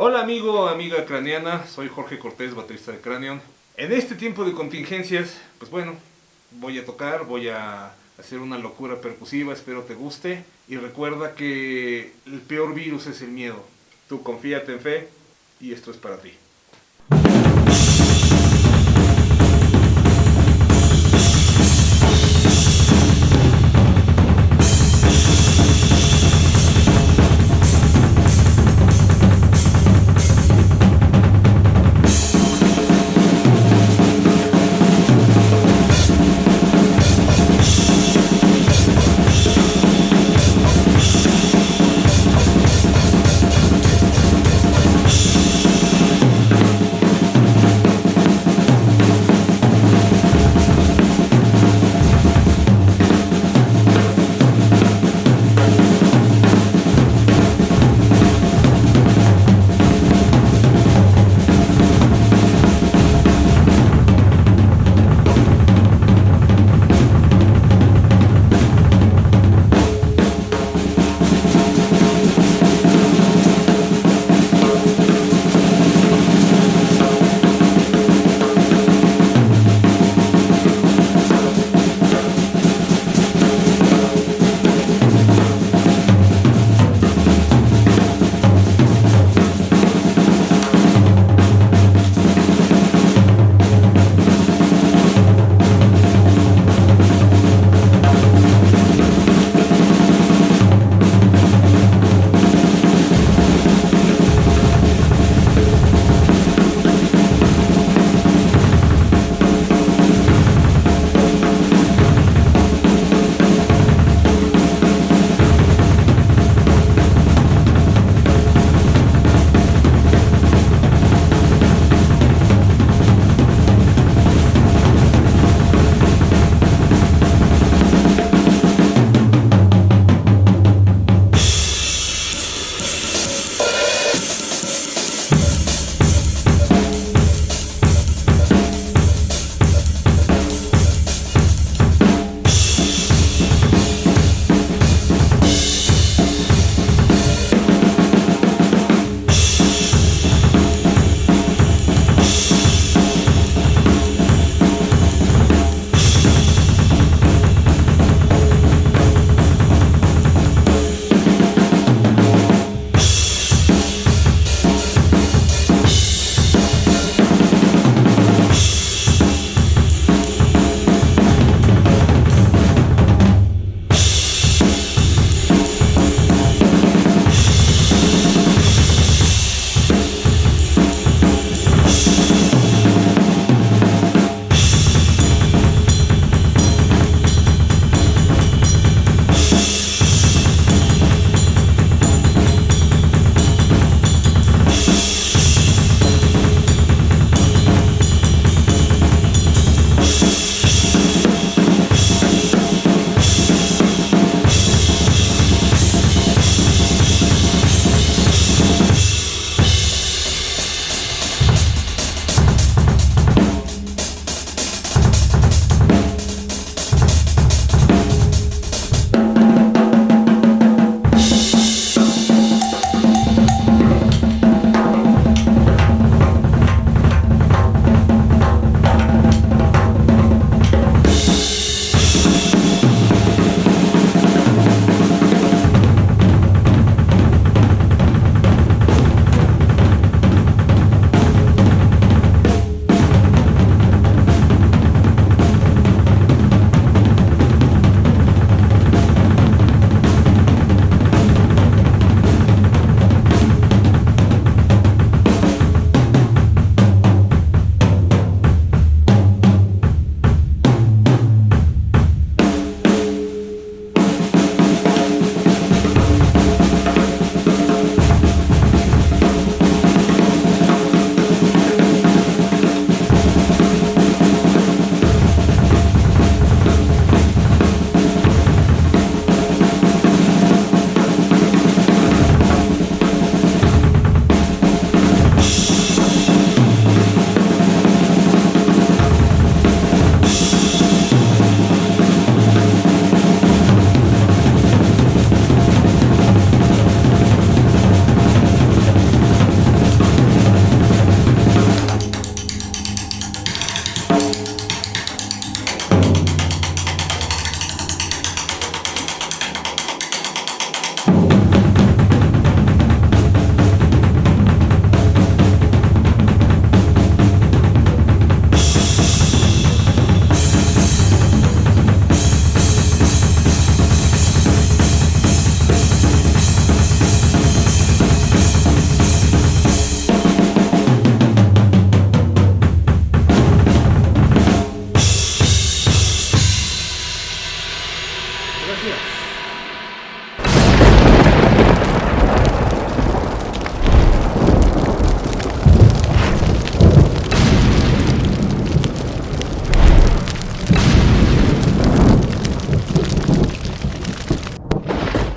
Hola amigo, amiga craneana, soy Jorge Cortés, baterista de Cranion. En este tiempo de contingencias, pues bueno, voy a tocar, voy a hacer una locura percusiva, espero te guste. Y recuerda que el peor virus es el miedo. Tú confíate en fe y esto es para ti.